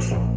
Podcast.